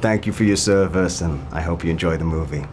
Thank you for your service, and I hope you enjoy the movie.